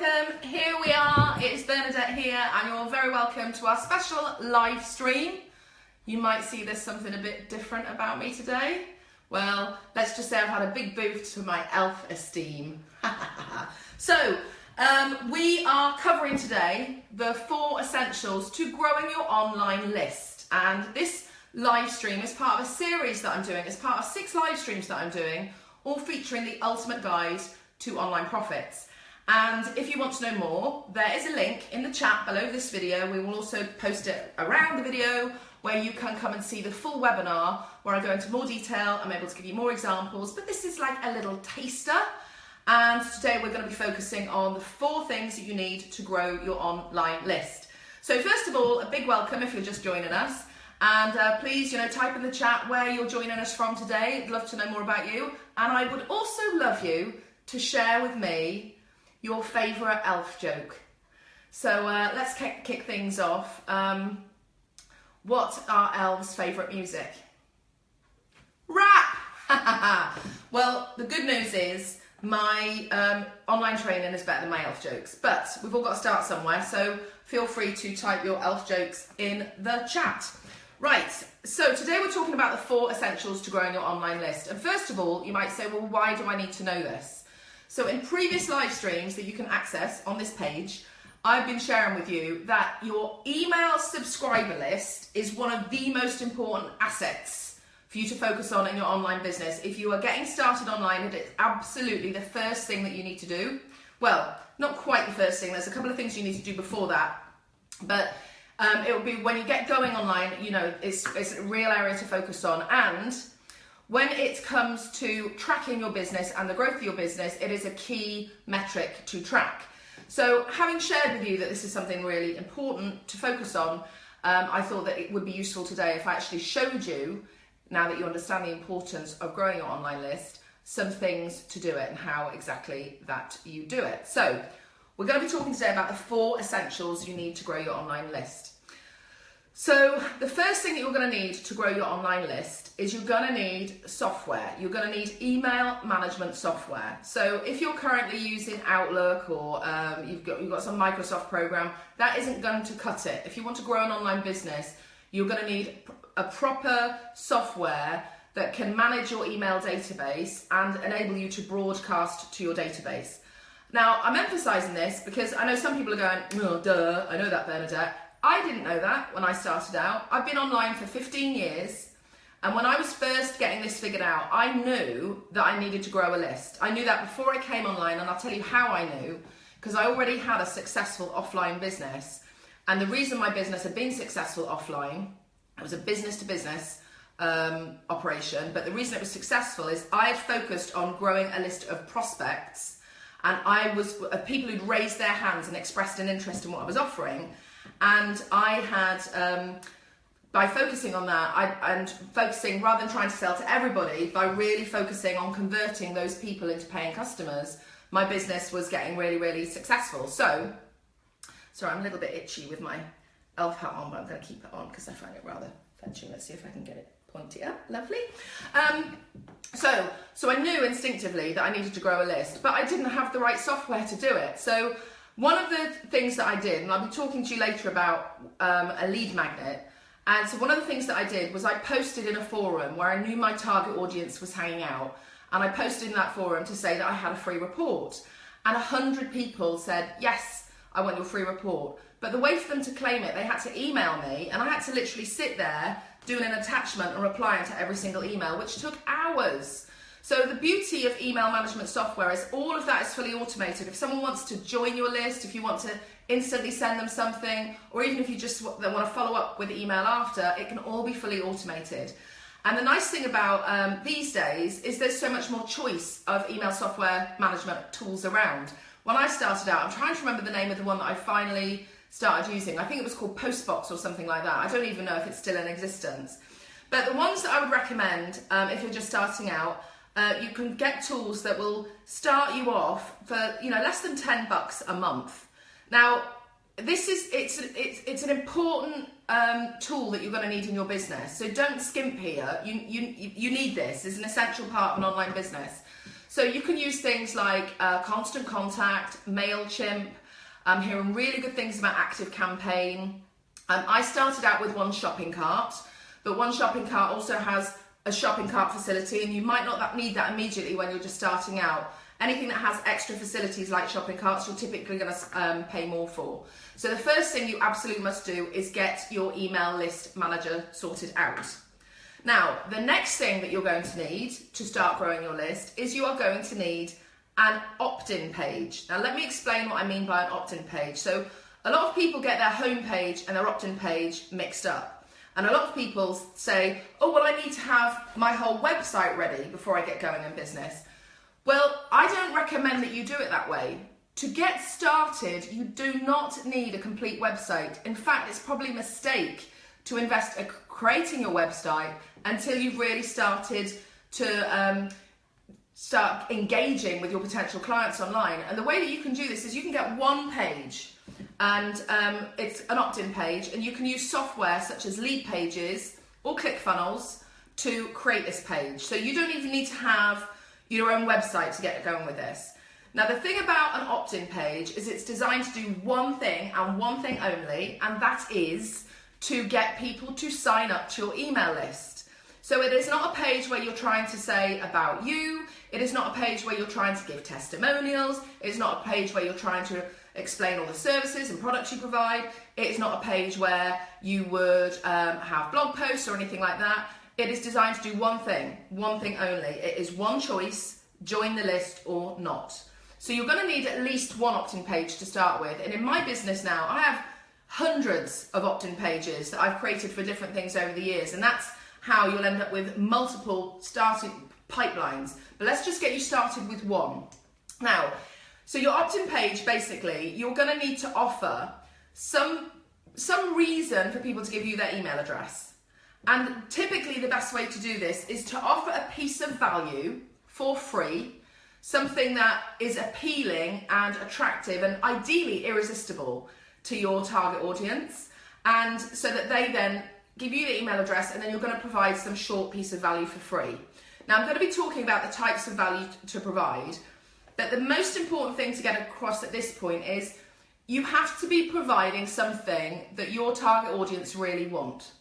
welcome. Here we are. It's Bernadette here, and you're very welcome to our special live stream. You might see there's something a bit different about me today. Well, let's just say I've had a big boost to my elf esteem. so, um, we are covering today the four essentials to growing your online list. And this live stream is part of a series that I'm doing. It's part of six live streams that I'm doing, all featuring the ultimate guide to online profits. And if you want to know more, there is a link in the chat below this video. We will also post it around the video where you can come and see the full webinar where I go into more detail. I'm able to give you more examples, but this is like a little taster. And today we're going to be focusing on the four things that you need to grow your online list. So first of all, a big welcome if you're just joining us. And uh, please, you know, type in the chat where you're joining us from today. I'd love to know more about you. And I would also love you to share with me your favourite elf joke. So uh, let's kick, things off. Um, what are elves' favourite music? Rap! well, the good news is my um, online training is better than my elf jokes, but we've all got to start somewhere, so feel free to type your elf jokes in the chat. Right, so today we're talking about the four essentials to growing your online list. And first of all, you might say, well, why do I need to know this? So in previous live streams that you can access on this page, I've been sharing with you that your email subscriber list is one of the most important assets for you to focus on in your online business. If you are getting started online, it is absolutely the first thing that you need to do. Well, not quite the first thing, there's a couple of things you need to do before that. But um, it will be when you get going online, you know, it's, it's a real area to focus on. And when it comes to tracking your business and the growth of your business, it is a key metric to track. So having shared with you that this is something really important to focus on, um, I thought that it would be useful today if I actually showed you, now that you understand the importance of growing your online list, some things to do it and how exactly that you do it. So we're going to be talking today about the four essentials you need to grow your online list. So the first thing that you're going to need to grow your online list is you're going to need software. You're going to need email management software. So if you're currently using Outlook or um, you've got you've got some Microsoft program, that isn't going to cut it. If you want to grow an online business, you're going to need a proper software that can manage your email database and enable you to broadcast to your database. Now, I'm emphasizing this because I know some people are going, oh, duh, I know that, Bernadette. I didn't know that when I started out. I've been online for 15 years. And when I was first getting this figured out, I knew that I needed to grow a list. I knew that before I came online, and I'll tell you how I knew, because I already had a successful offline business. And the reason my business had been successful offline, it was a business to business um, operation, but the reason it was successful is I had focused on growing a list of prospects, and I was people who'd raised their hands and expressed an interest in what I was offering. And I had, um, by focusing on that I, and focusing rather than trying to sell to everybody, by really focusing on converting those people into paying customers, my business was getting really, really successful. So, sorry, I'm a little bit itchy with my elf hat on, but I'm going to keep it on because I find it rather fetching. Let's see if I can get it pointy up. Lovely. Um, so, so I knew instinctively that I needed to grow a list, but I didn't have the right software to do it. So one of the things that I did, and I'll be talking to you later about um, a lead magnet, and so one of the things that I did was I posted in a forum where I knew my target audience was hanging out, and I posted in that forum to say that I had a free report. And a hundred people said, yes, I want your free report. But the way for them to claim it, they had to email me, and I had to literally sit there doing an attachment and replying to every single email, which took hours. So the beauty of email management software is all of that is fully automated. If someone wants to join your list, if you want to instantly send them something, or even if you just want to follow up with email after, it can all be fully automated. And the nice thing about um, these days is there's so much more choice of email software management tools around. When I started out, I'm trying to remember the name of the one that I finally started using. I think it was called Postbox or something like that. I don't even know if it's still in existence. But the ones that I would recommend um, if you're just starting out uh, you can get tools that will start you off for you know less than 10 bucks a month. Now this is it's it's, it's an important um, tool that you're going to need in your business. So don't skimp here. You, you you need this. It's an essential part of an online business. So you can use things like uh, Constant Contact, MailChimp. I'm hearing really good things about Active Campaign. Um, I started out with 1ShoppingCart, but 1ShoppingCart also has a shopping cart facility, and you might not need that immediately when you're just starting out. Anything that has extra facilities like shopping carts, you're typically going to um, pay more for. So the first thing you absolutely must do is get your email list manager sorted out. Now, the next thing that you're going to need to start growing your list is you are going to need an opt-in page. Now, let me explain what I mean by an opt-in page. So a lot of people get their home page and their opt-in page mixed up. And a lot of people say, oh, well, I need to have my whole website ready before I get going in business. Well, I don't recommend that you do it that way. To get started, you do not need a complete website. In fact, it's probably a mistake to invest in creating your website until you've really started to um, start engaging with your potential clients online. And the way that you can do this is you can get one page and um, it's an opt-in page and you can use software such as Leadpages or ClickFunnels to create this page. So you don't even need to have your own website to get going with this. Now the thing about an opt-in page is it's designed to do one thing and one thing only and that is to get people to sign up to your email list. So it is not a page where you're trying to say about you, it is not a page where you're trying to give testimonials, it's not a page where you're trying to explain all the services and products you provide, it is not a page where you would um, have blog posts or anything like that. It is designed to do one thing, one thing only. It is one choice, join the list or not. So you're going to need at least one opt-in page to start with. And in my business now, I have hundreds of opt-in pages that I've created for different things over the years. And that's how you'll end up with multiple starting pipelines. But let's just get you started with one. Now, so your opt-in page, basically, you're going to need to offer some, some reason for people to give you their email address. And typically the best way to do this is to offer a piece of value for free, something that is appealing and attractive and ideally irresistible to your target audience. And so that they then give you the email address and then you're going to provide some short piece of value for free. Now I'm going to be talking about the types of value to provide, but the most important thing to get across at this point is you have to be providing something that your target audience really want.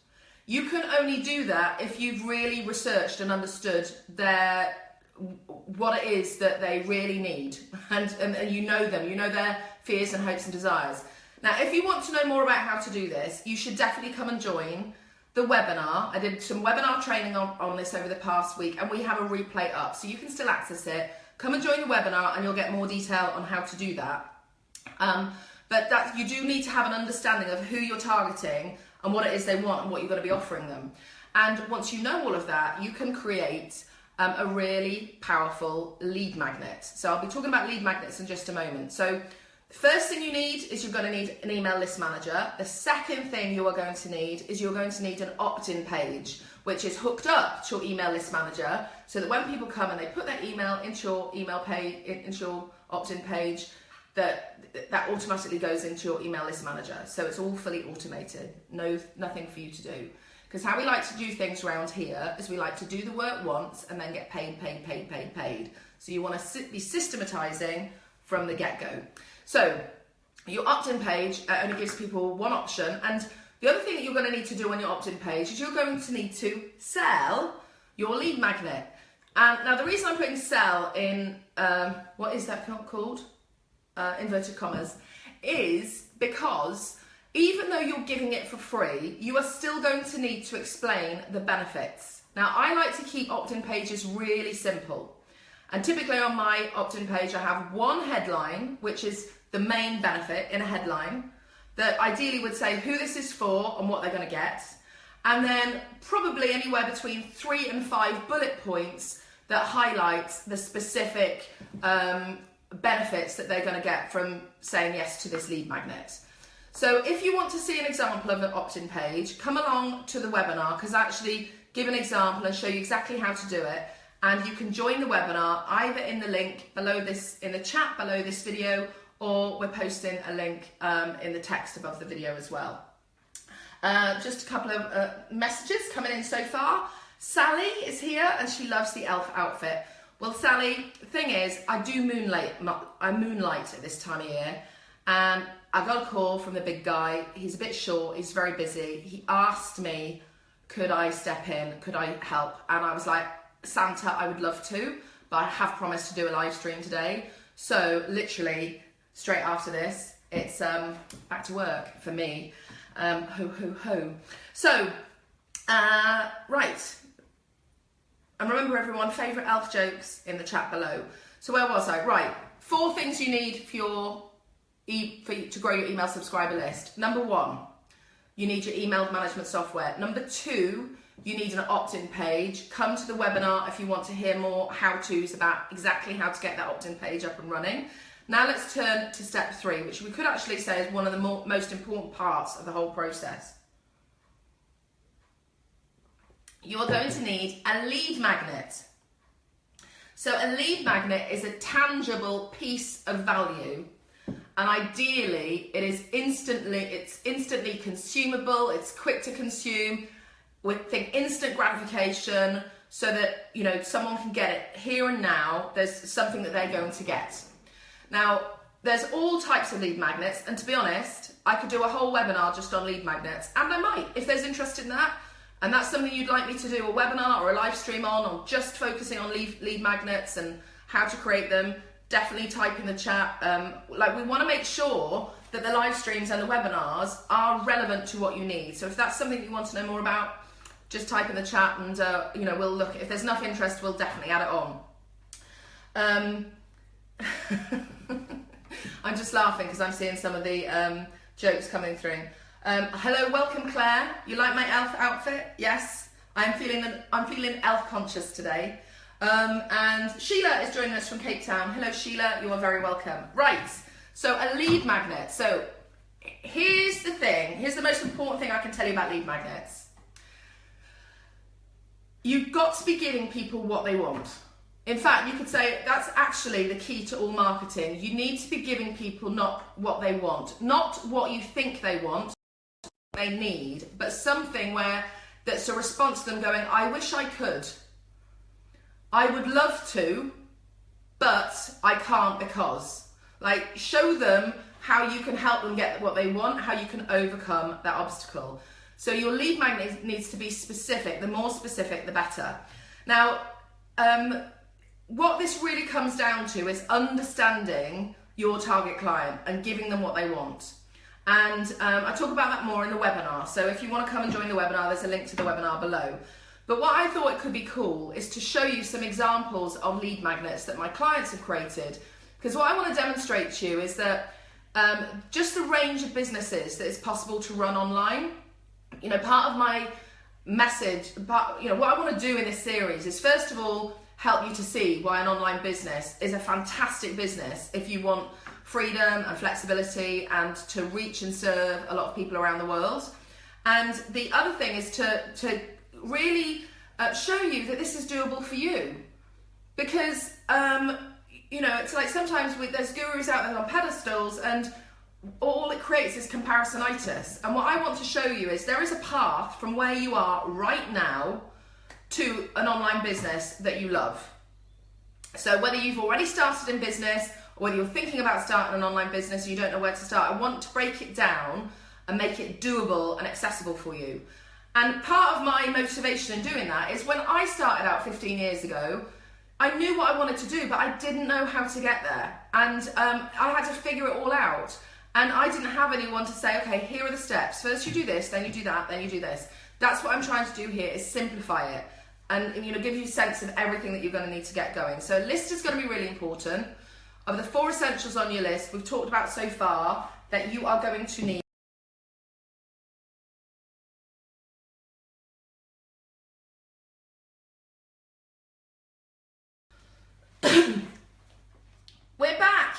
You can only do that if you've really researched and understood their what it is that they really need and, and, and you know them, you know their fears and hopes and desires. Now, if you want to know more about how to do this, you should definitely come and join the webinar. I did some webinar training on, on this over the past week and we have a replay up, so you can still access it. Come and join the webinar and you'll get more detail on how to do that. Um, but that you do need to have an understanding of who you're targeting and what it is they want and what you're going to be offering them. And once you know all of that, you can create um, a really powerful lead magnet. So I'll be talking about lead magnets in just a moment. So first thing you need is you're going to need an email list manager. The second thing you are going to need is you're going to need an opt-in page, which is hooked up to your email list manager so that when people come and they put their email into your email page, into your opt-in page, that that automatically goes into your email list manager. So it's all fully automated. No, nothing for you to do. Because how we like to do things around here is we like to do the work once and then get paid, paid, paid, paid, paid. So you want to be systematizing from the get-go. So your opt-in page uh, only gives people one option. And the other thing that you're going to need to do on your opt-in page is you're going to need to sell your lead magnet. And now the reason I'm putting sell in, um, what is that called? uh, inverted commas, is because even though you're giving it for free, you are still going to need to explain the benefits. Now, I like to keep opt-in pages really simple. And typically on my opt-in page, I have one headline, which is the main benefit in a headline, that ideally would say who this is for and what they're going to get. And then probably anywhere between three and five bullet points that highlight the specific um, benefits that they're going to get from saying yes to this lead magnet. So if you want to see an example of an opt-in page, come along to the webinar because I actually give an example and show you exactly how to do it. And you can join the webinar either in the link below this, in the chat below this video, or we're posting a link um, in the text above the video as well. Uh, just a couple of uh, messages coming in so far. Sally is here and she loves the elf outfit. Well, Sally, the thing is, I do moonlight. I moonlight at this time of year, and I got a call from the big guy. He's a bit short. He's very busy. He asked me, could I step in? Could I help? And I was like, Santa, I would love to, but I have promised to do a live stream today. So literally straight after this, it's um, back to work for me. Um, ho ho ho. So, uh, right. And remember everyone, favourite elf jokes in the chat below. So where was I? Right, four things you need for your e for to grow your email subscriber list. Number one, you need your email management software. Number two, you need an opt-in page. Come to the webinar if you want to hear more how-tos about exactly how to get that opt-in page up and running. Now let's turn to step three, which we could actually say is one of the more, most important parts of the whole process. You're going to need a lead magnet. So a lead magnet is a tangible piece of value and ideally it is instantly it's instantly consumable it's quick to consume with think instant gratification so that you know someone can get it here and now there's something that they're going to get now there's all types of lead magnets and to be honest i could do a whole webinar just on lead magnets and i might if there's interest in that and that's something you'd like me to do a webinar or a live stream on or just focusing on lead, lead magnets and how to create them definitely type in the chat. Um, like we want to make sure that the live streams and the webinars are relevant to what you need. So if that's something you want to know more about, just type in the chat and uh, you know we'll look. If there's enough interest, we'll definitely add it on. Um, I'm just laughing because I'm seeing some of the um, jokes coming through. Um, hello, welcome Claire. You like my elf outfit? Yes, I'm feeling I'm feeling elf conscious today. Um, and Sheila is joining us from Cape Town. Hello, Sheila. You are very welcome. Right. So a lead magnet. So here's the thing. Here's the most important thing I can tell you about lead magnets. You've got to be giving people what they want. In fact, you could say that's actually the key to all marketing. You need to be giving people not what they want, not what you think they want, they need, but something where that's a response to them going, I wish I could. I would love to, but I can't because. Like, show them how you can help them get what they want, how you can overcome that obstacle. So your lead magnet needs to be specific. The more specific, the better. Now, um, what this really comes down to is understanding your target client and giving them what they want. And um, I talk about that more in the webinar. So if you want to come and join the webinar, there's a link to the webinar below. But what I thought it could be cool is to show you some examples of lead magnets that my clients have created. Because what I want to demonstrate to you is that um, just the range of businesses that is possible to run online. You know, part of my message, part, you know, what I want to do in this series is first of all, help you to see why an online business is a fantastic business if you want freedom and flexibility and to reach and serve a lot of people around the world. And the other thing is to, to really uh, show you that this is doable for you. Because, um, you know, it's like sometimes we, there's gurus out there on pedestals and all it creates is comparisonitis. And what I want to show you is there is a path from where you are right now to an online business that you love. So whether you've already started in business or whether you're thinking about starting an online business and you don't know where to start, I want to break it down and make it doable and accessible for you. And part of my motivation in doing that is when I started out 15 years ago, I knew what I wanted to do, but I didn't know how to get there. And um, I had to figure it all out. And I didn't have anyone to say, okay, here are the steps. First you do this, then you do that, then you do this. That's what I'm trying to do here is simplify it and you know give you a sense of everything that you're going to need to get going. So a list is going to be really important. Of the four essentials on your list we've talked about so far that you are going to need We're back.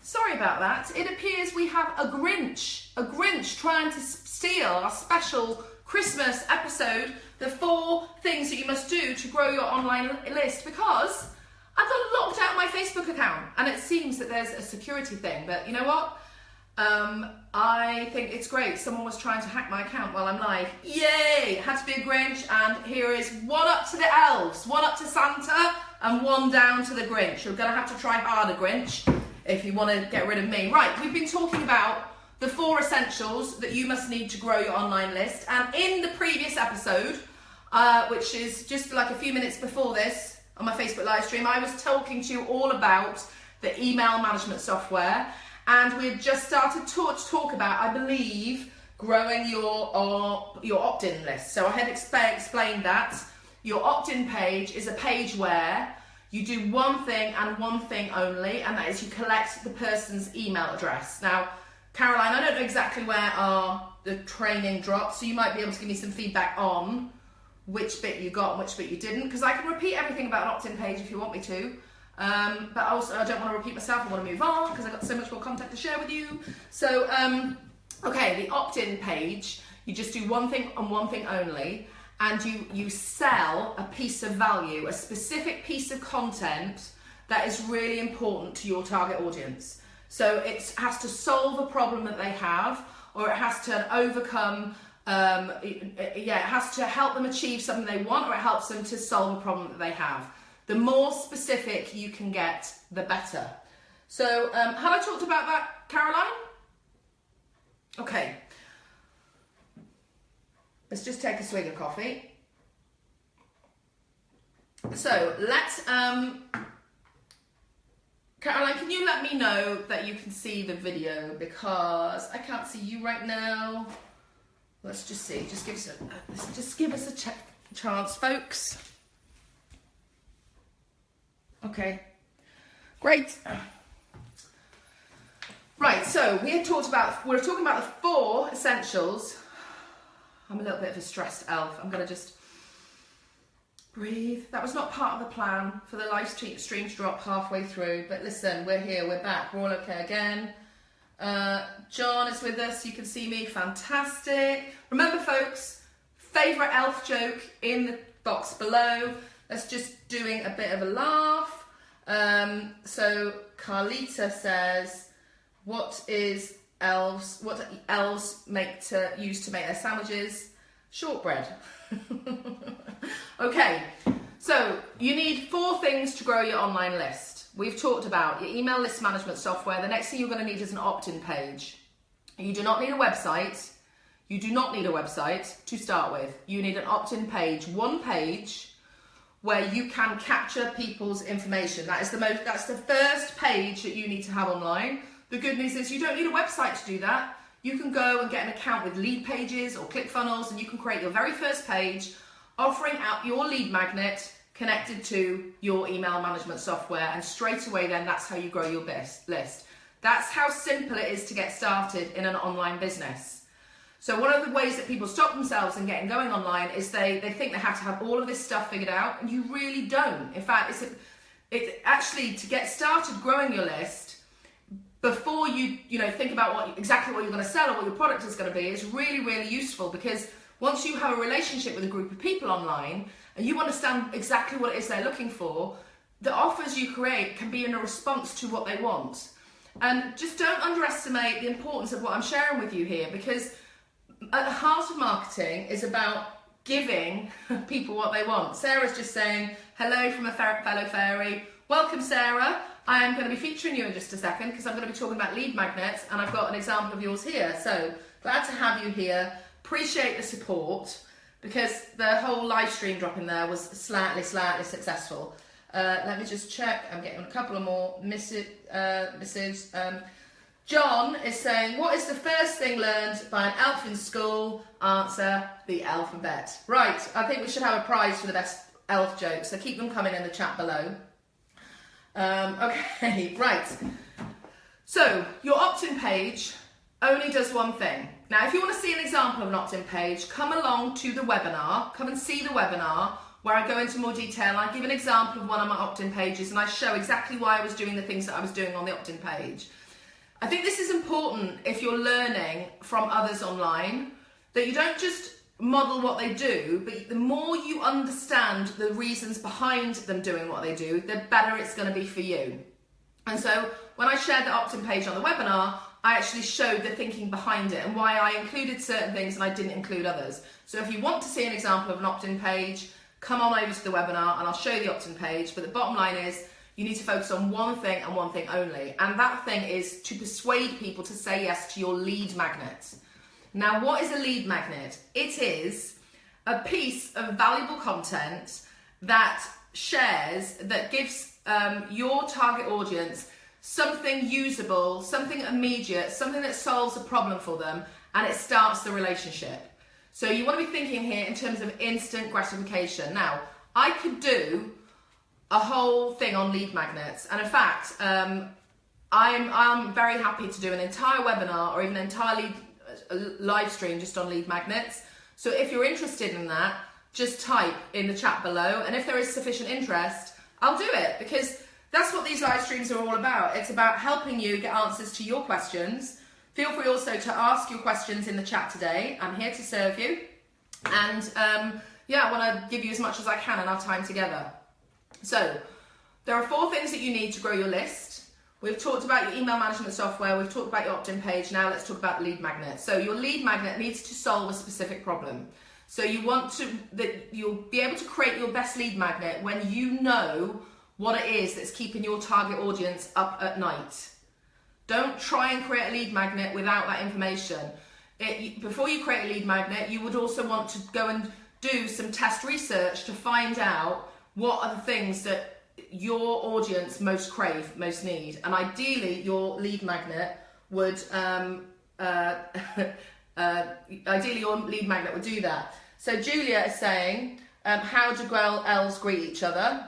Sorry about that. It appears we have a Grinch, a Grinch trying to steal our special Christmas episode, the four things that you must do to grow your online list because I got locked out my Facebook account and it seems that there's a security thing, but you know what? Um, I think it's great. Someone was trying to hack my account while I'm live. Yay! Had to be a Grinch and here is one up to the elves, one up to Santa, and one down to the Grinch. You're going to have to try harder, Grinch, if you want to get rid of me. Right, we've been talking about the four essentials that you must need to grow your online list. And in the previous episode, uh, which is just like a few minutes before this on my Facebook live stream, I was talking to you all about the email management software. And we had just started to talk about, I believe, growing your uh, your opt-in list. So I had exp- explained that your opt-in page is a page where you do one thing and one thing only, and that is you collect the person's email address. Now, Caroline, I don't know exactly where our the training dropped, so you might be able to give me some feedback on which bit you got and which bit you didn't, because I can repeat everything about an opt-in page if you want me to. Um, but I also, I don't want to repeat myself. I want to move on because I've got so much more content to share with you. So, um, okay, the opt-in page, you just do one thing and one thing only, and you you sell a piece of value, a specific piece of content that is really important to your target audience. So it has to solve a problem that they have, or it has to overcome. Um, yeah, it has to help them achieve something they want, or it helps them to solve a problem that they have. The more specific you can get, the better. So, um, have I talked about that, Caroline? Okay. Let's just take a swig of coffee. So, let's. Um, Caroline, can you let me know that you can see the video because I can't see you right now. Let's just see. Just give us a uh, just give us a ch- chance, folks. Okay, great. Right, so we had talked about, we are talking about the four essentials. I'm a little bit of a stressed elf. I'm to just breathe. That was not part of the plan for the live stream to drop halfway through, but listen, we're here, we're back, we're all okay again. Uh, John is with us, you can see me, fantastic. Remember, folks, favourite elf joke in the box below. That's just doing a bit of a laugh. Um, so Carlita says, "What is elves? What elves make to use to make their sandwiches? Shortbread." okay, so you need four things to grow your online list. We've talked about your email list management software. The next thing you're going to need is an opt-in page. You do not need a website. You do not need a website to start with. You need an opt-in page, one page where you can capture people's information. That is the most that's the first page that you need to have online. The good news is you don't need a website to do that. You can go and get an account with Leadpages or ClickFunnels and you can create your very first page offering out your lead magnet connected to your email management software and straight away then that's how you grow your best list. That's how simple it is to get started in an online business. So one of the ways that people stop themselves in getting going online is they, they think they have to have all of this stuff figured out, and you really don't. In fact, it's, it's actually to get started growing your list before you you know think about what exactly what you're going to sell or what your product is going to be. is really really useful because once you have a relationship with a group of people online and you understand exactly what it is they're looking for, the offers you create can be in a response to what they want. And just don't underestimate the importance of what I'm sharing with you here because at the heart of marketing is about giving people what they want. Sarah's just saying, hello from a fellow fairy. Welcome, Sarah. I am going to be featuring you in just a second because I'm going to be talking about lead magnets and I've got an example of yours here. So glad to have you here. Appreciate the support because the whole live stream drop in there was slightly, slightly successful. Uh, let me just check. I'm getting a couple of more missives. Uh. Um, John is saying, what is the first thing learned by an elf in school? Answer, the alphabet. Right, I think we should have a prize for the best elf jokes, so keep them coming in the chat below. Um, okay, right. So, your opt-in page only does one thing. Now, if you want to see an example of an opt-in page, come along to the webinar, come and see the webinar where I go into more detail. I give an example of one of my opt-in pages and I show exactly why I was doing the things that I was doing on the opt-in page. I think this is important if you're learning from others online that you don't just model what they do, but the more you understand the reasons behind them doing what they do, the better it's going to be for you. And so when I shared the opt in page on the webinar, I actually showed the thinking behind it and why I included certain things and I didn't include others. So if you want to see an example of an opt in page, come on over to the webinar and I'll show you the opt-in page. But the bottom line is you need to focus on one thing and one thing only. And that thing is to persuade people to say yes to your lead magnet. Now, what is a lead magnet? It is a piece of valuable content that shares, that gives um, your target audience something usable, something immediate, something that solves a problem for them, and it starts the relationship. So you want to be thinking here in terms of instant gratification. Now, I could do a whole thing on lead magnets, and in fact, um, I'm I'm very happy to do an entire webinar or even an entire lead, uh, live stream just on lead magnets. So if you're interested in that, just type in the chat below, and if there is sufficient interest, I'll do it because that's what these live streams are all about. It's about helping you get answers to your questions. Feel free also to ask your questions in the chat today. I'm here to serve you. And um, yeah, I want to give you as much as I can in our time together. So, there are four things that you need to grow your list. We've talked about your email management software, we've talked about your opt in page. Now, let's talk about lead magnet. So, your lead magnet needs to solve a specific problem. So, you want to that you'll be able to create your best lead magnet when you know what it is that's keeping your target audience up at night. Don't try and create a lead magnet without that information. It, before you create a lead magnet, you would also want to go and do some test research to find out what are the things that your audience most crave, most need. And ideally, your lead magnet would, um, uh, uh, ideally, your lead magnet would do that. So Julia is saying, um, how do elves greet each other?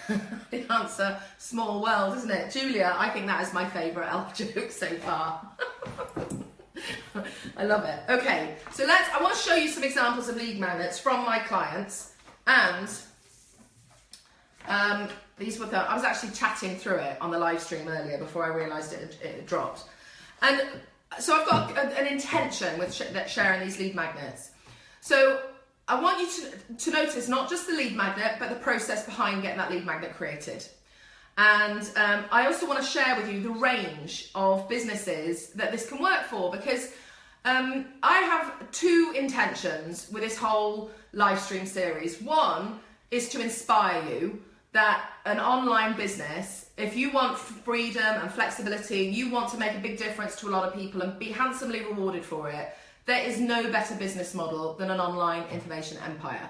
the answer, small world, isn't it? Julia, I think that is my favourite elf joke so far. I love it. Okay, so let's, I want to show you some examples of lead magnets from my clients. And um, these were the, I was actually chatting through it on the live stream earlier before I realised it, it dropped. And so I've got an intention with sh sharing these lead magnets. So I want you to, to notice not just the lead magnet, but the process behind getting that lead magnet created. And um, I also want to share with you the range of businesses that this can work for because um, I have two intentions with this whole live stream series. One is to inspire you that an online business, if you want freedom and flexibility, you want to make a big difference to a lot of people and be handsomely rewarded for it, there is no better business model than an online information empire.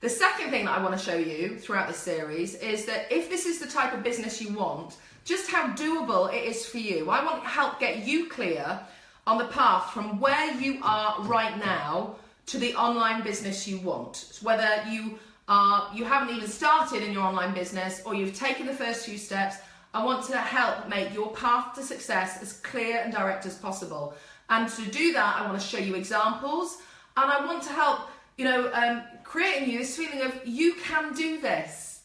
The second thing that I want to show you throughout this series is that if this is the type of business you want, just how doable it is for you. I want to help get you clear on the path from where you are right now to the online business you want. Whether you are you haven't even started in your online business or you've taken the first few steps, I want to help make your path to success as clear and direct as possible. And to do that, I want to show you examples and I want to help, you know, um, creating you this feeling of you can do this.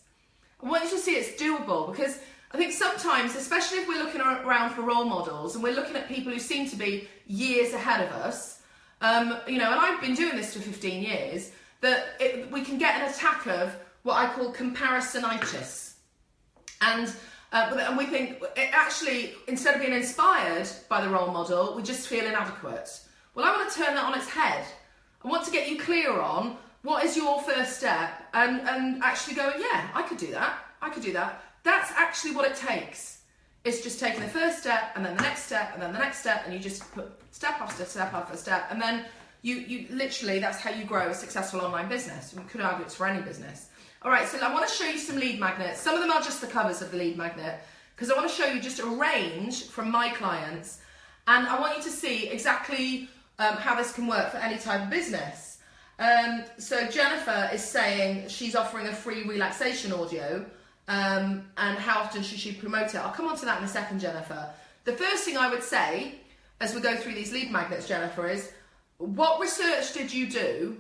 I want you to see it's doable because I think sometimes, especially if we're looking around for role models and we're looking at people who seem to be years ahead of us, um, you know, and I've been doing this for 15 years, that it, we can get an attack of what I call comparisonitis. And uh, and we think it actually, instead of being inspired by the role model, we just feel inadequate. Well, I want to turn that on its head. I want to get you clear on what is your first step and, and actually going, yeah, I could do that. I could do that. That's actually what it takes. It's just taking the first step and then the next step and then the next step and you just put step after step after step and then you, you literally, that's how you grow a successful online business. We could argue it's for any business. All right, so I want to show you some lead magnets. Some of them are just the covers of the lead magnet because I want to show you just a range from my clients and I want you to see exactly um, how this can work for any type of business. Um, so Jennifer is saying she's offering a free relaxation audio um, and how often should she promote it? I'll come on to that in a second, Jennifer. The first thing I would say as we go through these lead magnets, Jennifer, is what research did you do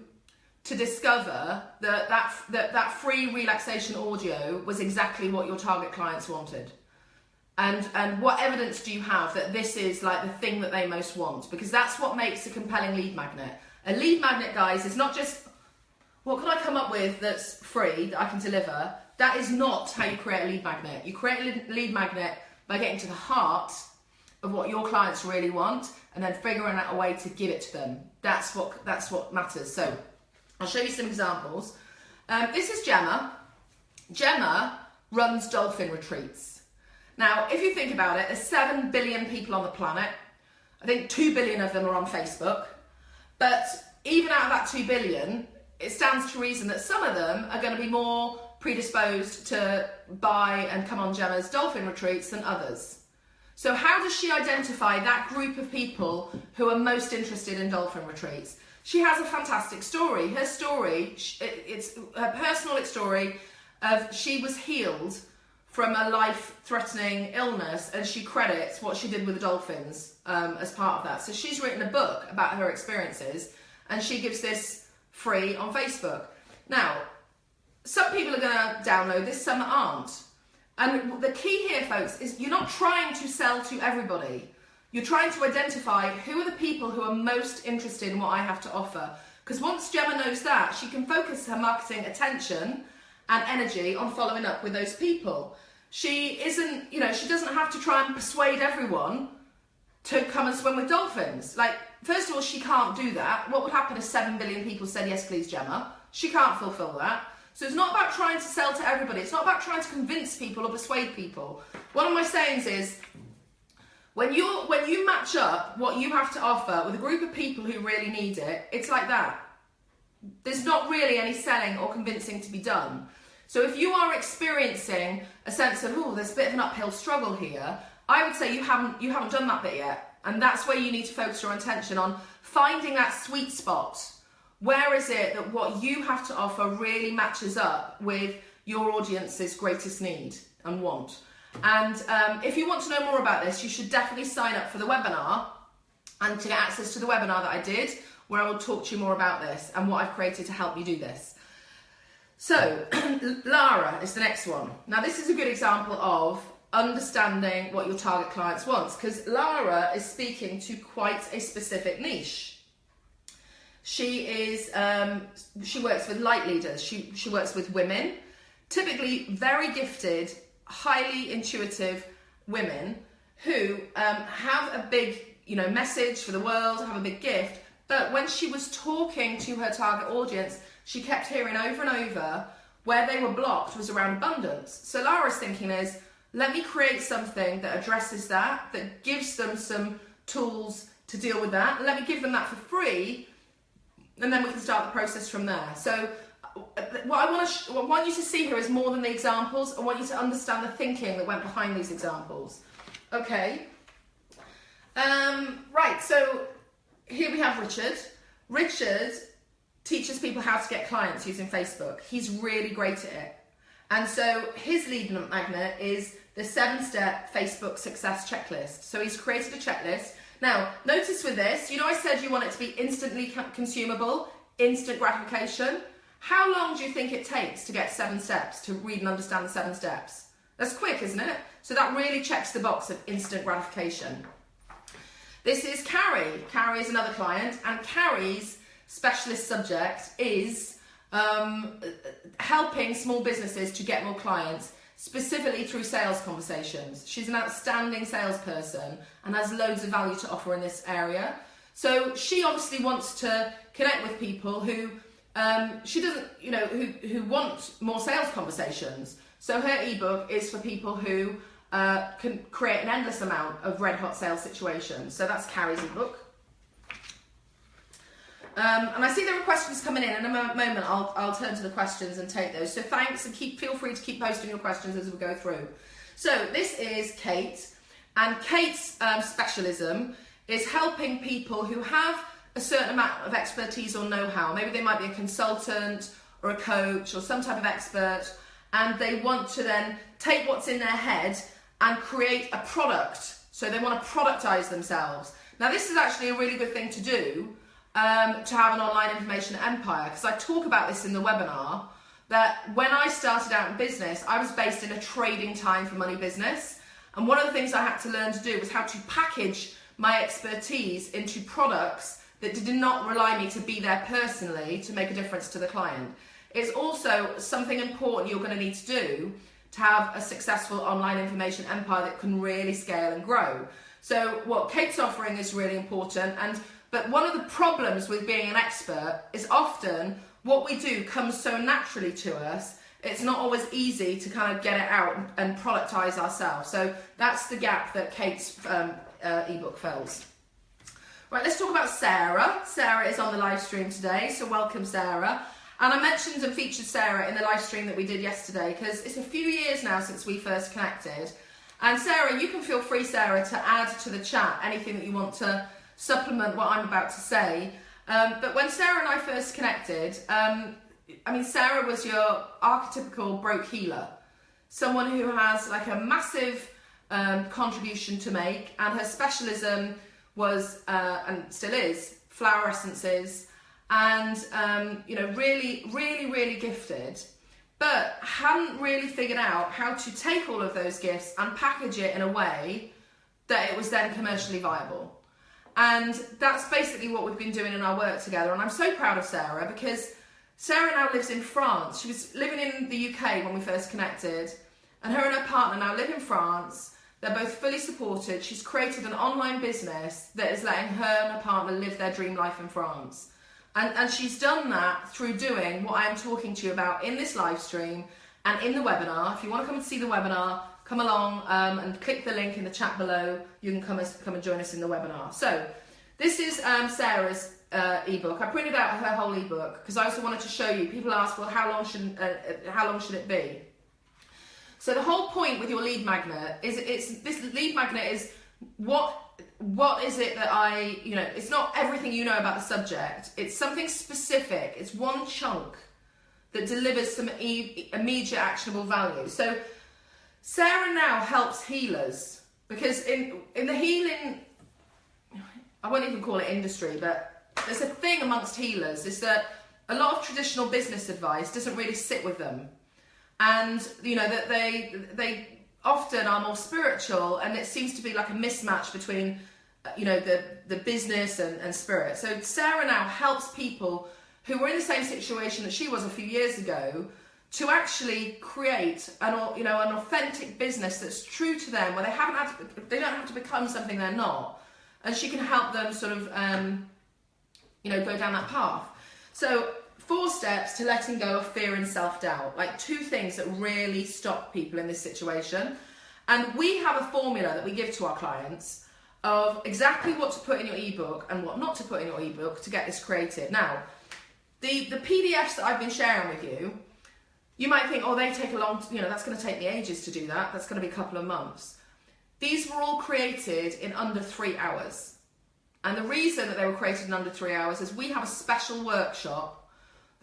to discover that that, that that free relaxation audio was exactly what your target clients wanted? And, and what evidence do you have that this is like the thing that they most want? Because that's what makes a compelling lead magnet. A lead magnet, guys, is not just what can I come up with that's free that I can deliver. That is not how you create a lead magnet. You create a lead magnet by getting to the heart of what your clients really want and then figuring out a way to give it to them. That's what that's what matters. So I'll show you some examples. Um, this is Gemma. Gemma runs dolphin retreats. Now, if you think about it, there's 7 billion people on the planet. I think 2 billion of them are on Facebook. But even out of that 2 billion, it stands to reason that some of them are going to be more predisposed to buy and come on Gemma's dolphin retreats than others. So, how does she identify that group of people who are most interested in dolphin retreats? She has a fantastic story. Her story, it's her personal story of she was healed from a life-threatening illness, and she credits what she did with the dolphins um, as part of that. So she's written a book about her experiences, and she gives this free on Facebook. Now, some people are going to download this, some aren't. And the key here, folks, is you're not trying to sell to everybody. You're trying to identify who are the people who are most interested in what I have to offer. Because once Gemma knows that, she can focus her marketing attention and energy on following up with those people. She isn't, you know, she doesn't have to try and persuade everyone to come and swim with dolphins. Like, first of all, she can't do that. What would happen if 7 billion people said, yes, please, Gemma? She can't fulfill that. So it's not about trying to sell to everybody. It's not about trying to convince people or persuade people. One of my sayings is, when you when you match up what you have to offer with a group of people who really need it, it's like that. There's not really any selling or convincing to be done. So if you are experiencing a sense of, oh, there's a bit of an uphill struggle here, I would say you haven't you haven't done that bit yet. And that's where you need to focus your attention on finding that sweet spot where is it that what you have to offer really matches up with your audience's greatest need and want? And um, if you want to know more about this, you should definitely sign up for the webinar and to get access to the webinar that I did, where I will talk to you more about this and what I've created to help you do this. So, Lara is the next one. Now, this is a good example of understanding what your target clients wants because Lara is speaking to quite a specific niche. She is um, she works with light leaders. She she works with women, typically very gifted, highly intuitive women who um, have a big you know message for the world, have a big gift. But when she was talking to her target audience, she kept hearing over and over where they were blocked was around abundance. So Lara's thinking is, let me create something that addresses that, that gives them some tools to deal with that. Let me give them that for free and then we can start the process from there. So what I want to what I want you to see here is more than the examples. I want you to understand the thinking that went behind these examples. Okay. Um, right. So here we have Richard. Richard teaches people how to get clients using Facebook. He's really great at it. And so his lead magnet is the seven-step Facebook success checklist. So he's created a checklist now, notice with this, you know I said you want it to be instantly consumable, instant gratification. How long do you think it takes to get seven steps, to read and understand the seven steps? That's quick, isn't it? So that really checks the box of instant gratification. This is Carrie. Carrie is another client, and Carrie's specialist subject is um, helping small businesses to get more clients specifically through sales conversations. She's an outstanding salesperson and has loads of value to offer in this area. So she obviously wants to connect with people who um, she doesn't, you know, who, who want more sales conversations. So her ebook is for people who uh, can create an endless amount of red hot sales situations. So that's Carrie's ebook. Um, and I see there are questions coming in. In a moment, I'll, I'll turn to the questions and take those. So thanks, and keep feel free to keep posting your questions as we go through. So this is Kate, and Kate's um, specialism is helping people who have a certain amount of expertise or know-how. Maybe they might be a consultant or a coach or some type of expert, and they want to then take what's in their head and create a product. So they want to productize themselves. Now, this is actually a really good thing to do um, to have an online information empire because I talk about this in the webinar that when I started out in business, I was based in a trading time for money business. And one of the things I had to learn to do was how to package my expertise into products that did not rely me to be there personally to make a difference to the client. It's also something important you're going to need to do to have a successful online information empire that can really scale and grow. So what Kate's offering is really important and but one of the problems with being an expert is often what we do comes so naturally to us. It's not always easy to kind of get it out and productize ourselves. So that's the gap that Kate's um, uh, ebook fills. Right, let's talk about Sarah. Sarah is on the live stream today, so welcome, Sarah. And I mentioned and featured Sarah in the live stream that we did yesterday because it's a few years now since we first connected. And Sarah, you can feel free, Sarah, to add to the chat anything that you want to supplement what I'm about to say. Um, but when Sarah and I first connected, um, I mean, Sarah was your archetypical broke healer, someone who has like a massive um, contribution to make, and her specialism was uh, and still is flower essences, and um, you know, really, really, really gifted, but hadn't really figured out how to take all of those gifts and package it in a way that it was then commercially viable. And that's basically what we've been doing in our work together. And I'm so proud of Sarah because Sarah now lives in France. She was living in the UK when we first connected, and her and her partner now live in France. They're both fully supported. She's created an online business that is letting her and her partner live their dream life in France. And, and she's done that through doing what I am talking to you about in this live stream and in the webinar. If you want to come and see the webinar, come along um, and click the link in the chat below. You can come, as, come and join us in the webinar. So this is um, Sarah's uh, ebook. I printed out her whole ebook because I also wanted to show you. People ask, well, how long should uh, uh, how long should it be? So the whole point with your lead magnet is it's this lead magnet is what what is it that I you know it's not everything you know about the subject. It's something specific. It's one chunk that delivers some e immediate actionable value. So Sarah now helps healers because in in the healing I won't even call it industry, but there's a thing amongst healers is that a lot of traditional business advice doesn't really sit with them. And you know that they they often are more spiritual and it seems to be like a mismatch between you know the the business and, and spirit. So Sarah now helps people who were in the same situation that she was a few years ago to actually create an you know an authentic business that's true to them where they haven't had to, they don't have to become something they're not and she can help them sort of um, you know go down that path so four steps to letting go of fear and self-doubt like two things that really stop people in this situation and we have a formula that we give to our clients of exactly what to put in your ebook and what not to put in your ebook to get this created now the the pdfs that i've been sharing with you you might think, oh, they take a long, you know, that's going to take me ages to do that. That's going to be a couple of months. These were all created in under three hours. And the reason that they were created in under three hours is we have a special workshop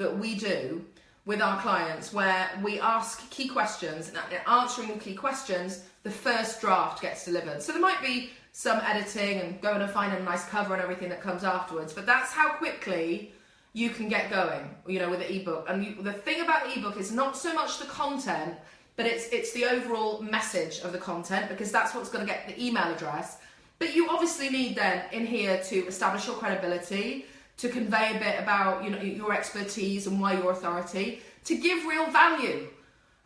that we do with our clients where we ask key questions and answering the key questions, the first draft gets delivered. So there might be some editing and going and finding a nice cover and everything that comes afterwards, but that's how quickly you can get going, you know, with the ebook. And you, the thing about ebook is not so much the content, but it's it's the overall message of the content because that's what's going to get the email address. But you obviously need then in here to establish your credibility, to convey a bit about you know your expertise and why your authority, to give real value.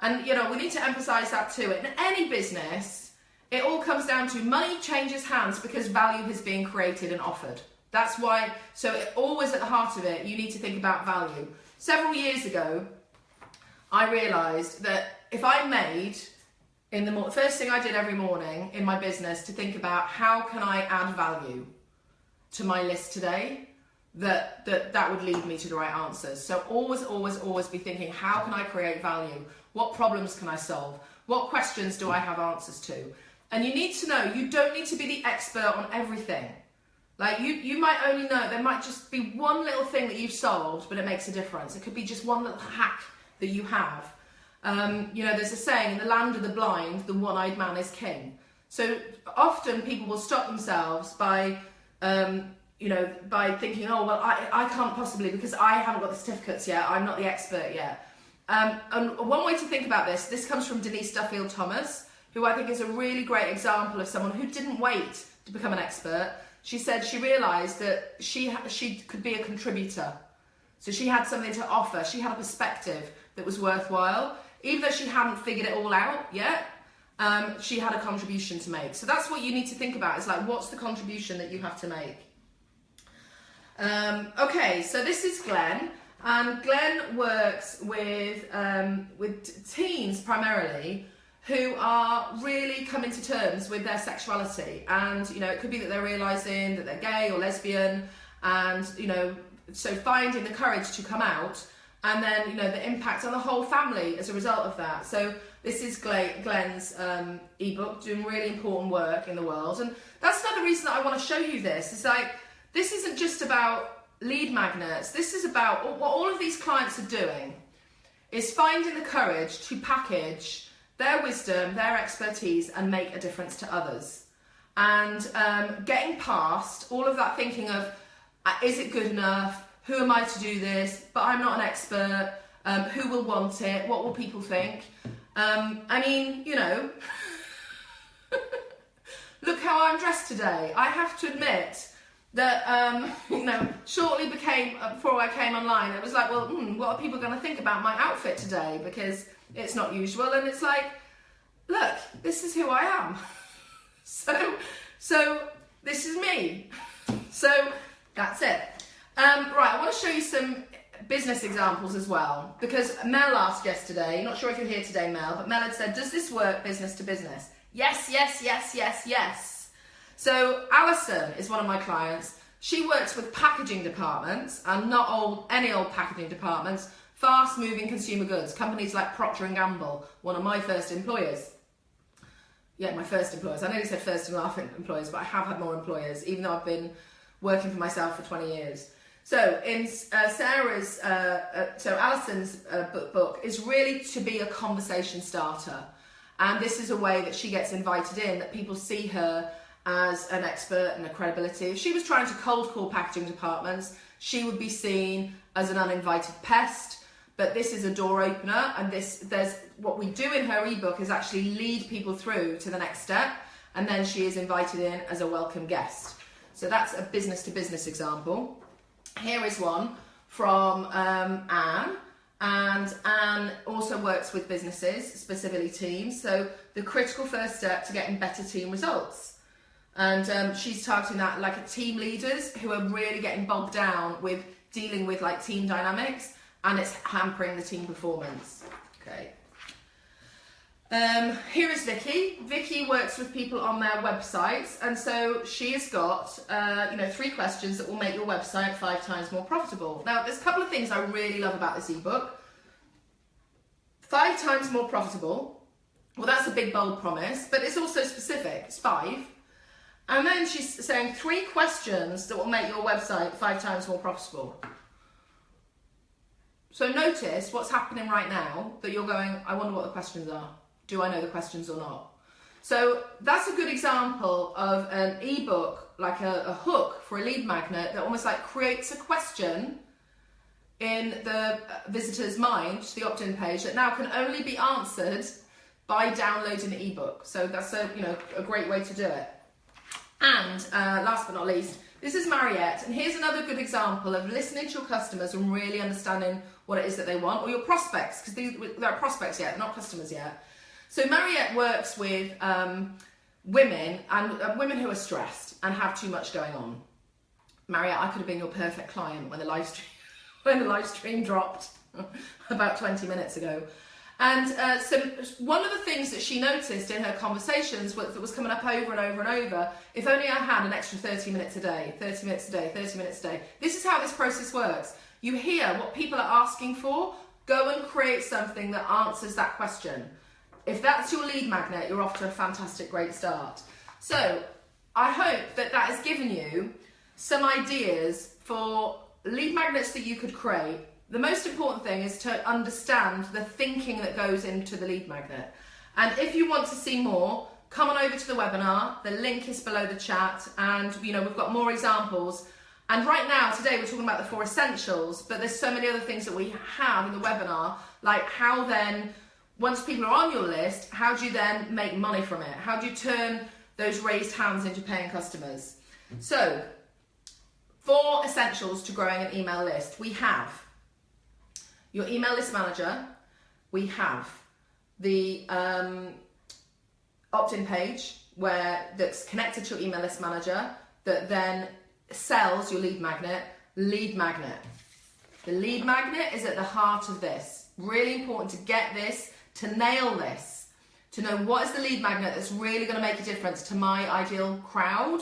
And you know, we need to emphasize that too. In any business, it all comes down to money changes hands because value is being created and offered. That's why, so it always at the heart of it, you need to think about value. Several years ago, I realised that if I made in the first thing I did every morning in my business to think about how can I add value to my list today, that that that would lead me to the right answers. So always, always, always be thinking, how can I create value? What problems can I solve? What questions do I have answers to? And you need to know you don't need to be the expert on everything. Like you, you might only know, there might just be one little thing that you've solved, but it makes a difference. It could be just one little hack that you have. Um, you know, there's a saying, in the land of the blind, the one-eyed man is king. So often people will stop themselves by, um, you know, by thinking, oh, well, I, I can't possibly because I haven't got the certificates yet. I'm not the expert yet. Um, and one way to think about this, this comes from Denise Duffield Thomas, who I think is a really great example of someone who didn't wait to become an expert, she said she realised that she she could be a contributor. So she had something to offer. She had a perspective that was worthwhile. Even though she hadn't figured it all out yet, um, she had a contribution to make. So that's what you need to think about. Is like, what's the contribution that you have to make? Um, okay, so this is Glenn, And Glenn works with um, with teens primarily who are really coming to terms with their sexuality, and you know it could be that they're realizing that they're gay or lesbian, and you know so finding the courage to come out, and then you know the impact on the whole family as a result of that. So this is Glenn's um, ebook doing really important work in the world, and that's another reason that I want to show you this. It's like this isn't just about lead magnets. This is about what all of these clients are doing is finding the courage to package their wisdom, their expertise, and make a difference to others. And um, getting past all of that thinking of, uh, is it good enough? Who am I to do this? But I'm not an expert. Um, who will want it? What will people think? Um, I mean, you know, look how I'm dressed today. I have to admit, that um, you know shortly became uh, before I came online. It was like, well, hmm, what are people going to think about my outfit today? Because it's not usual, and it's like, look, this is who I am. so, so this is me. So that's it. Um, right, I want to show you some business examples as well because Mel asked yesterday. Not sure if you're here today, Mel, but Mel had said, "Does this work business to business?" Yes, yes, yes, yes, yes. So Alison is one of my clients. She works with packaging departments and not old any old packaging departments, fast moving consumer goods, companies like Procter and Gamble, one of my first employers. Yeah, my first employers. I nearly said first and last employers, but I have had more employers, even though I've been working for myself for 20 years. So in uh, Sarah's, uh, uh, so Alison's uh, book, book is really to be a conversation starter. And this is a way that she gets invited in, that people see her as an expert and a credibility. If she was trying to cold call packaging departments, she would be seen as an uninvited pest. But this is a door opener, and this there's what we do in her ebook is actually lead people through to the next step, and then she is invited in as a welcome guest. So that's a business to business example. Here is one from um, Anne. And Anne also works with businesses, specifically teams. So, the critical first step to getting better team results. And um, she's targeting that like team leaders who are really getting bogged down with dealing with like team dynamics and it's hampering the team performance. Okay. Um, here is Vicky. Vicky works with people on their websites, and so she has got, uh, you know, three questions that will make your website five times more profitable. Now, there's a couple of things I really love about this ebook. Five times more profitable. Well, that's a big bold promise, but it's also specific. It's five. And then she's saying three questions that will make your website five times more profitable. So notice what's happening right now that you're going, I wonder what the questions are. Do I know the questions or not? So that's a good example of an ebook, like a, a hook for a lead magnet that almost like creates a question in the uh, visitor's mind, the opt-in page, that now can only be answered by downloading the ebook. So that's a you know a great way to do it. And uh, last but not least, this is Mariette, and here's another good example of listening to your customers and really understanding what it is that they want, or your prospects, because they're prospects yet, not customers yet. So Mariette works with um, women and uh, women who are stressed and have too much going on. Mariette, I could have been your perfect client when the live stream when the live stream dropped about 20 minutes ago. And uh, so one of the things that she noticed in her conversations was, that was coming up over and over and over, if only I had an extra 30 minutes a day, 30 minutes a day, 30 minutes a day. This is how this process works. You hear what people are asking for, go and create something that answers that question. If that's your lead magnet, you're off to a fantastic, great start. So I hope that that has given you some ideas for lead magnets that you could create the most important thing is to understand the thinking that goes into the lead magnet. And if you want to see more, come on over to the webinar. The link is below the chat. And, you know, we've got more examples. And right now, today, we're talking about the four essentials, but there's so many other things that we have in the webinar, like how then, once people are on your list, how do you then make money from it? How do you turn those raised hands into paying customers? So, four essentials to growing an email list. We have your email list manager, we have the um, opt-in page where that's connected to your email list manager that then sells your lead magnet, lead magnet. The lead magnet is at the heart of this. Really important to get this, to nail this, to know what is the lead magnet that's really going to make a difference to my ideal crowd,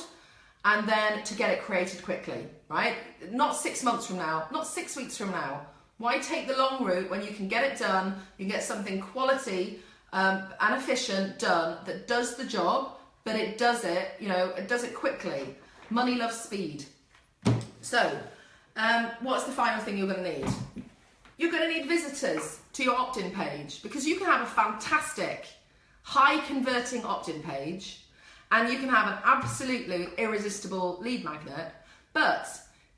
and then to get it created quickly, right? Not six months from now, not six weeks from now. Why take the long route when you can get it done, you get something quality um, and efficient done that does the job, but it does it, you know, it does it quickly. Money loves speed. So, um, what's the final thing you're going to need? You're going to need visitors to your opt-in page because you can have a fantastic, high converting opt-in page and you can have an absolutely irresistible lead magnet, but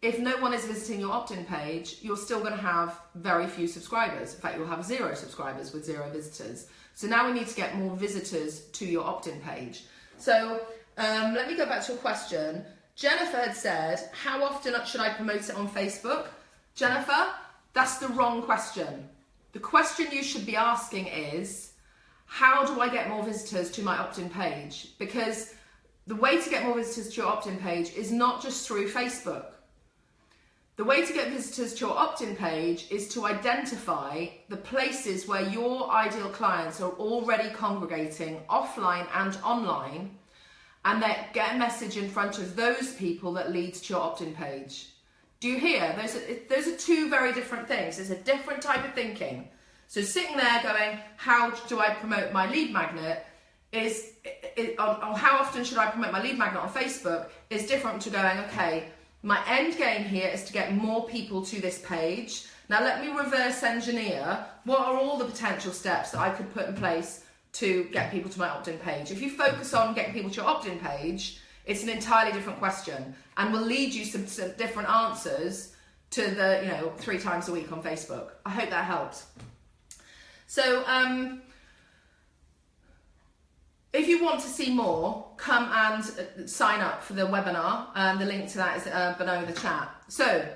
if no one is visiting your opt-in page, you're still going to have very few subscribers. In fact, you'll have zero subscribers with zero visitors. So now we need to get more visitors to your opt-in page. So um, let me go back to a question. Jennifer had said, how often should I promote it on Facebook? Jennifer, that's the wrong question. The question you should be asking is, how do I get more visitors to my opt-in page? Because the way to get more visitors to your opt-in page is not just through Facebook. The way to get visitors to your opt-in page is to identify the places where your ideal clients are already congregating offline and online and then get a message in front of those people that leads to your opt-in page. Do you hear? Those are, those are two very different things. It's a different type of thinking. So sitting there going, how do I promote my lead magnet is, or how often should I promote my lead magnet on Facebook is different to going, okay, my end game here is to get more people to this page. Now let me reverse engineer what are all the potential steps that I could put in place to get people to my opt-in page. If you focus on getting people to your opt-in page, it's an entirely different question and will lead you some, some different answers to the, you know, three times a week on Facebook. I hope that helps. So, um, if you want to see more, come and uh, sign up for the webinar. Um, the link to that is uh, below the chat. So,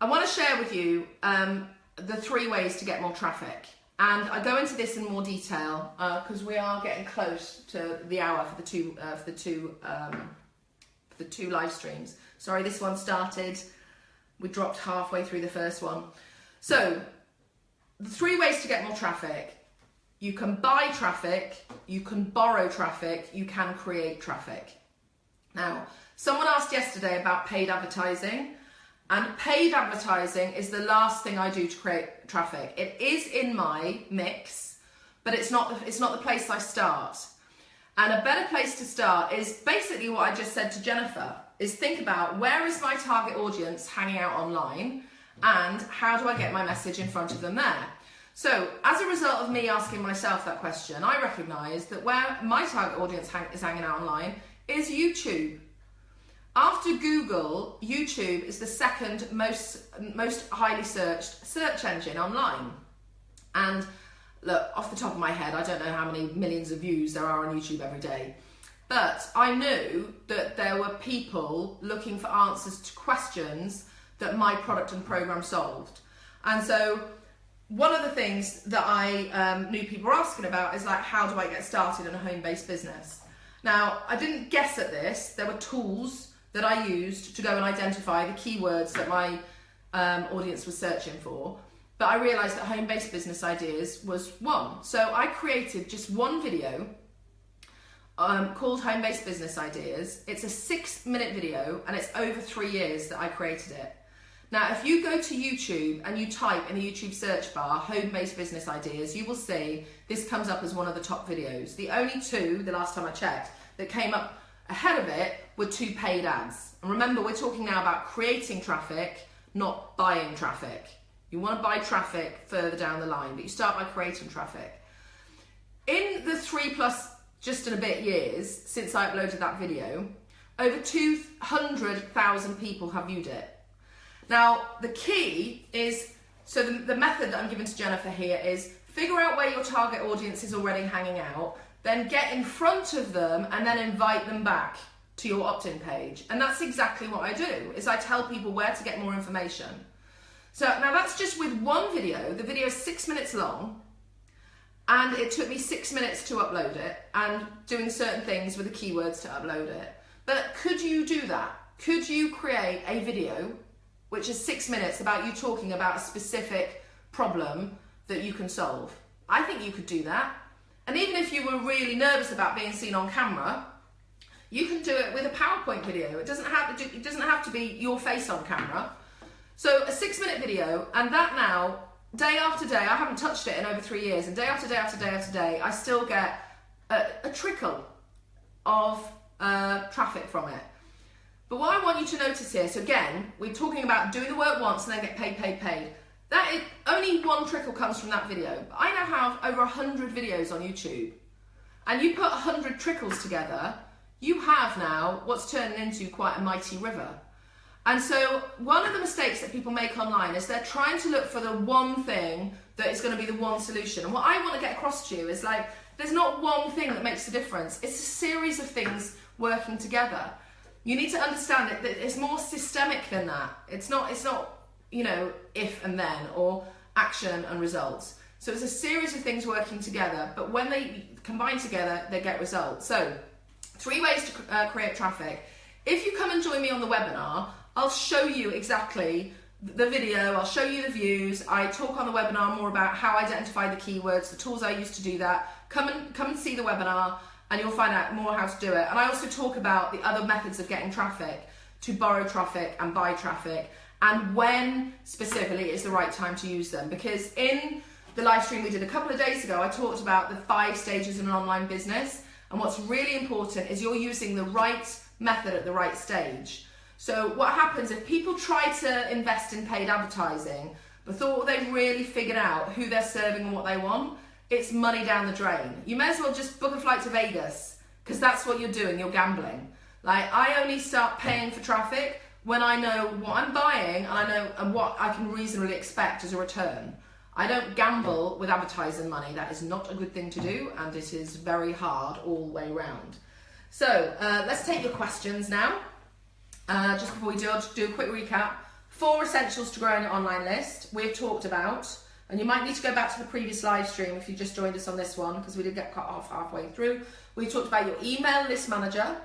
I want to share with you um, the three ways to get more traffic. And I go into this in more detail because uh, we are getting close to the hour for the two uh, for the two um, for the two live streams. Sorry, this one started. We dropped halfway through the first one. So the three ways to get more traffic. You can buy traffic, you can borrow traffic, you can create traffic. Now, someone asked yesterday about paid advertising, and paid advertising is the last thing I do to create traffic. It is in my mix, but it's not the, it's not the place I start. And a better place to start is basically what I just said to Jennifer, is think about where is my target audience hanging out online and how do I get my message in front of them there? So, as a result of me asking myself that question, I recognise that where my target audience hang- is hanging out online is YouTube. After Google, YouTube is the second most most highly searched search engine online. And look, off the top of my head, I don't know how many millions of views there are on YouTube every day. But I knew that there were people looking for answers to questions that my product and program solved. And so one of the things that I um, knew people were asking about is like, how do I get started in a home-based business? Now, I didn't guess at this. There were tools that I used to go and identify the keywords that my um, audience was searching for. But I realized that home-based business ideas was one. So I created just one video um, called Home Based Business Ideas. It's a six minute video and it's over three years that I created it. Now, if you go to YouTube and you type in the YouTube search bar, home-based business ideas, you will see this comes up as one of the top videos. The only two, the last time I checked, that came up ahead of it were two paid ads. And remember, we're talking now about creating traffic, not buying traffic. You want to buy traffic further down the line, but you start by creating traffic. In the three plus just in a bit years since I uploaded that video, over 200,000 people have viewed it. Now, the key is so the, the method that I'm giving to Jennifer here is figure out where your target audience is already hanging out, then get in front of them and then invite them back to your opt-in page. And that's exactly what I do, is I tell people where to get more information. So now that's just with one video. The video is six minutes long and it took me six minutes to upload it and doing certain things with the keywords to upload it. But could you do that? Could you create a video which is six minutes about you talking about a specific problem that you can solve. I think you could do that. And even if you were really nervous about being seen on camera, you can do it with a PowerPoint video. It doesn't have to, it doesn't have to be your face on camera. So a six minute video, and that now, day after day, I haven't touched it in over three years, and day after day after day after day, I still get a, a trickle of uh, traffic from it. But what I want you to notice here, so again, we're talking about doing the work once and then get paid, paid, paid. That is, only one trickle comes from that video. I now have over 100 videos on YouTube. And you put 100 trickles together, you have now what's turning into quite a mighty river. And so one of the mistakes that people make online is they're trying to look for the one thing that is going to be the one solution. And what I want to get across to you is like, there's not one thing that makes a difference. It's a series of things working together. You need to understand it that it's more systemic than that. It's not, it's not, you know, if and then or action and results. So it's a series of things working together, but when they combine together, they get results. So three ways to uh, create traffic. If you come and join me on the webinar, I'll show you exactly the video, I'll show you the views. I talk on the webinar more about how I identify the keywords, the tools I use to do that. Come and come and see the webinar and you'll find out more how to do it. And I also talk about the other methods of getting traffic to borrow traffic and buy traffic and when specifically is the right time to use them. Because in the live stream we did a couple of days ago, I talked about the five stages in an online business. And what's really important is you're using the right method at the right stage. So what happens if people try to invest in paid advertising but thought they've really figured out who they're serving and what they want, it's money down the drain. You may as well just book a flight to Vegas because that's what you're doing, you're gambling. Like I only start paying for traffic when I know what I'm buying and I know and what I can reasonably expect as a return. I don't gamble with advertising money. That is not a good thing to do and it is very hard all the way around. So uh, let's take your questions now. Uh, just before we do, I'll just do a quick recap. Four essentials to growing an online list we've talked about, and you might need to go back to the previous live stream if you just joined us on this one because we did get cut off halfway through. We talked about your email list manager.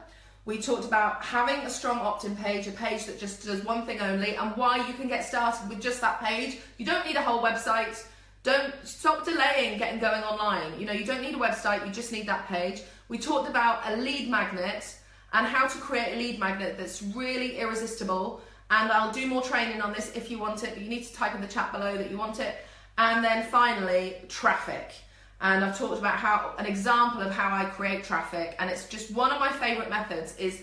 We talked about having a strong opt-in page, a page that just does one thing only, and why you can get started with just that page. You don't need a whole website. Don't stop delaying getting going online. You know, you don't need a website, you just need that page. We talked about a lead magnet and how to create a lead magnet that's really irresistible. And I'll do more training on this if you want it, but you need to type in the chat below that you want it. And then finally, traffic. And I've talked about how an example of how I create traffic, and it's just one of my favorite methods is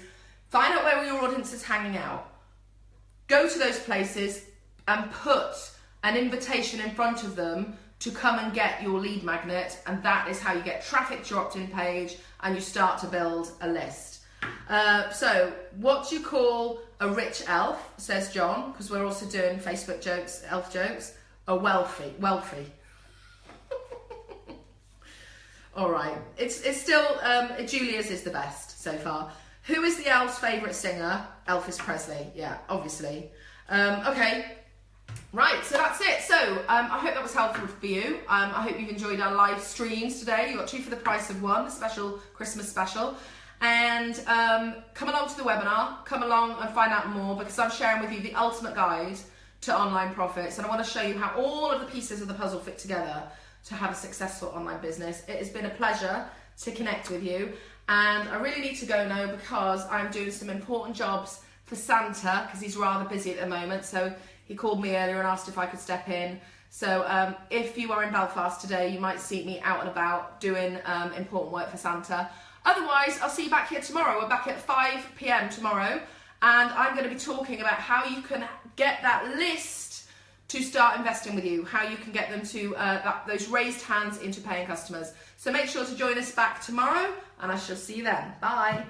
find out where your audience is hanging out. Go to those places and put an invitation in front of them to come and get your lead magnet, and that is how you get traffic to your opt-in page and you start to build a list. Uh, so, what you call a rich elf? Says John, because we're also doing Facebook jokes, elf jokes. A wealthy, wealthy. All right, it's it's still um, Julia's is the best so far. Who is the elf's favourite singer? Elvis Presley. Yeah, obviously. Um, okay, Right, so that's it. So um, I hope that was helpful for you. Um, I hope you've enjoyed our live streams today. You got two for the price of one, a special Christmas special. And um, come along to the webinar, come along and find out more because I'm sharing with you the ultimate guide to online profits. And I want to show you how all of the pieces of the puzzle fit together to have a successful online business. It has been a pleasure to connect with you. And I really need to go now because I'm doing some important jobs for Santa because he's rather busy at the moment. So he called me earlier and asked if I could step in. So um, if you are in Belfast today, you might see me out and about doing um, important work for Santa. Otherwise, I'll see you back here tomorrow. We're back at 5 p.m. tomorrow, and I'm going to be talking about how you can get that list to start investing with you, how you can get them to uh, that, those raised hands into paying customers. So make sure to join us back tomorrow, and I shall see you then. Bye.